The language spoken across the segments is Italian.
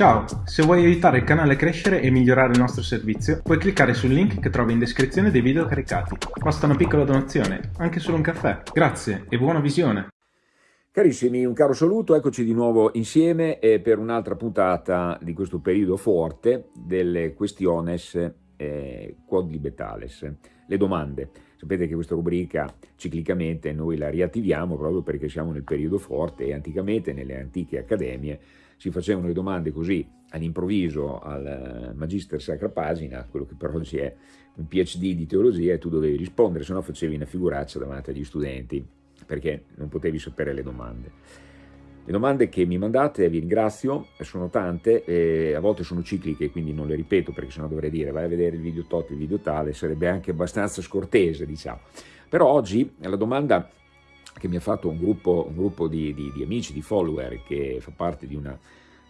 Ciao, se vuoi aiutare il canale a crescere e migliorare il nostro servizio, puoi cliccare sul link che trovi in descrizione dei video caricati. Basta una piccola donazione, anche solo un caffè. Grazie e buona visione! Carissimi, un caro saluto, eccoci di nuovo insieme per un'altra puntata di questo periodo forte delle questiones eh, quodlibetales, le domande. Sapete che questa rubrica ciclicamente noi la riattiviamo proprio perché siamo nel periodo forte e anticamente nelle antiche accademie si facevano le domande così all'improvviso al Magister Sacra Pagina, quello che per oggi è un PhD di teologia, e tu dovevi rispondere, se no facevi una figuraccia davanti agli studenti, perché non potevi sapere le domande. Le domande che mi mandate, vi ringrazio, sono tante, e a volte sono cicliche, quindi non le ripeto, perché sennò dovrei dire vai a vedere il video tot, il video tale, sarebbe anche abbastanza scortese, diciamo. Però oggi la domanda che mi ha fatto un gruppo, un gruppo di, di, di, amici, di follower che fa parte di una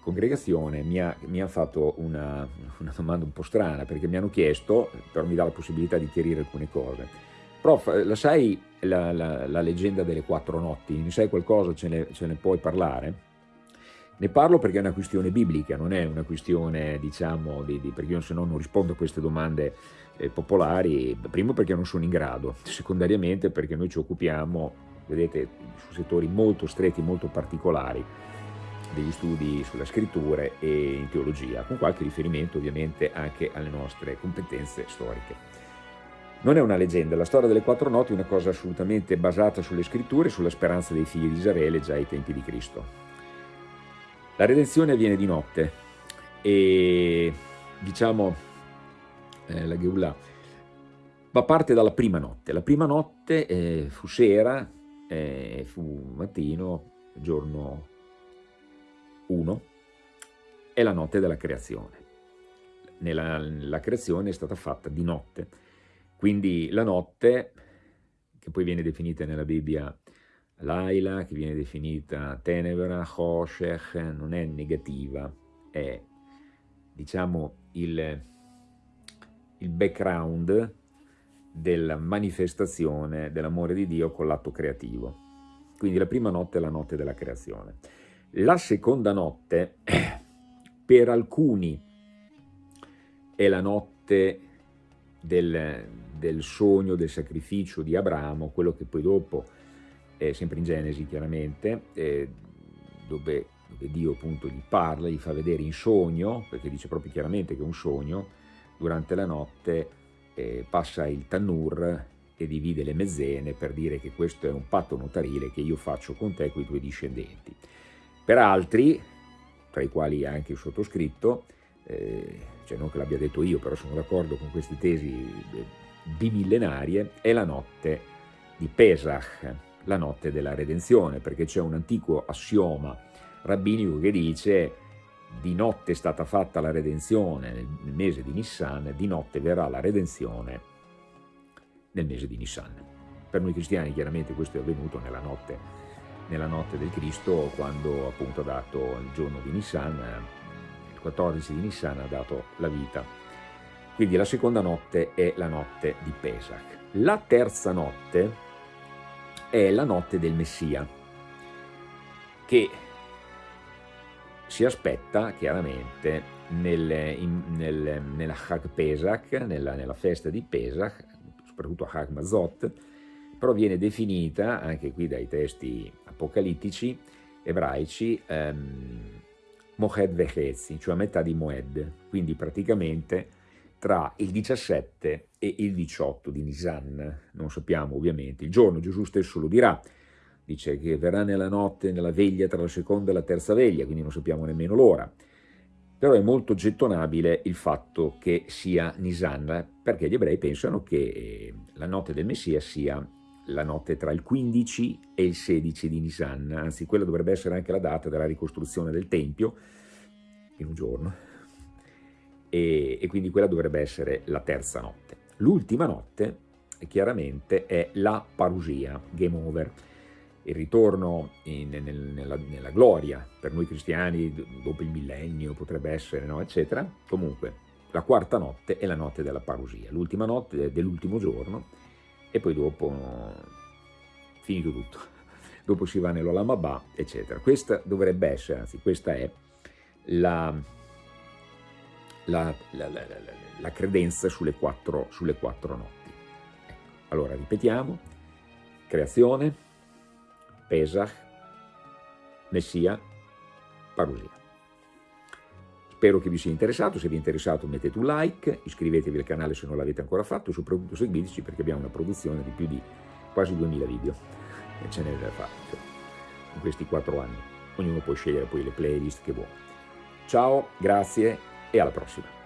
congregazione, mi ha, mi ha fatto una, una, domanda un po' strana perché mi hanno chiesto, però mi dà la possibilità di chiarire alcune cose. Prof, la sai la, la, la leggenda delle quattro notti? Ne sai qualcosa? Ce ne, ce ne puoi parlare? Ne parlo perché è una questione biblica, non è una questione, diciamo, di, di, perché io se no non rispondo a queste domande eh, popolari, primo perché non sono in grado, secondariamente perché noi ci occupiamo vedete, su settori molto stretti, molto particolari degli studi sulla scrittura e in teologia, con qualche riferimento ovviamente anche alle nostre competenze storiche. Non è una leggenda, la storia delle quattro notti è una cosa assolutamente basata sulle scritture e sulla speranza dei figli di Israele già ai tempi di Cristo. La redenzione avviene di notte e diciamo eh, la Geulah ma parte dalla prima notte. La prima notte eh, fu sera, eh, fu mattino, giorno 1, è la notte della creazione. Nella, la creazione è stata fatta di notte, quindi la notte, che poi viene definita nella Bibbia Laila, che viene definita Tenebra, Hoshech, non è negativa, è diciamo il, il background della manifestazione dell'amore di Dio con l'atto creativo. Quindi la prima notte è la notte della creazione. La seconda notte, per alcuni, è la notte del, del sogno, del sacrificio di Abramo, quello che poi dopo, è sempre in Genesi chiaramente, eh, dove, dove Dio appunto gli parla, gli fa vedere in sogno, perché dice proprio chiaramente che è un sogno, durante la notte eh, passa il Tannur e divide le mezzene per dire che questo è un patto notarile che io faccio con te e con i tuoi discendenti. Per altri, tra i quali anche il sottoscritto, eh, cioè non che l'abbia detto io, però sono d'accordo con queste tesi eh, bimillenarie, è la notte di Pesach, la notte della redenzione, perché c'è un antico assioma rabbinico che dice di notte è stata fatta la redenzione nel mese di Nissan, di notte verrà la redenzione nel mese di Nissan. Per noi cristiani chiaramente questo è avvenuto nella notte, nella notte del Cristo, quando appunto ha dato il giorno di Nissan, il 14 di Nissan ha dato la vita. Quindi la seconda notte è la notte di Pesach. La terza notte è la notte del Messia, che si aspetta chiaramente nel, in, nel, nella Hag Pesach, nella, nella, festa di Pesach, soprattutto Hag Mazot, però viene definita anche qui dai testi apocalittici ebraici ehm, Moed Vechezi, cioè a metà di Moed, quindi praticamente tra il 17 e il 18 di Nisan, non sappiamo ovviamente, il giorno Gesù stesso lo dirà, dice che verrà nella notte, nella veglia tra la seconda e la terza veglia, quindi non sappiamo nemmeno l'ora. Però è molto gettonabile il fatto che sia Nisan, perché gli ebrei pensano che eh, la notte del Messia sia la notte tra il 15 e il 16 di Nisan, anzi quella dovrebbe essere anche la data della ricostruzione del Tempio, in un giorno, e, e quindi quella dovrebbe essere la terza notte. L'ultima notte, chiaramente, è la parusia, game over, il ritorno in, nel, nella, nella, gloria per noi cristiani dopo il millennio potrebbe essere, no? eccetera. Comunque, la quarta notte è la notte della parusia, l'ultima notte dell'ultimo giorno e poi dopo finito tutto. Dopo si va nell'Olamabà, eccetera. Questa dovrebbe essere, anzi questa è la, la, la, la, la credenza sulle quattro, sulle quattro notti. Ecco. Allora ripetiamo, creazione, Pesach, Messia, Parusia. Spero che vi sia interessato, se vi è interessato mettete un like, iscrivetevi al canale se non l'avete ancora fatto e soprattutto seguiteci perché abbiamo una produzione di più di quasi 2000 video e ce n'è da fare in questi quattro anni. Ognuno può scegliere poi le playlist che vuole. Ciao, grazie e alla prossima.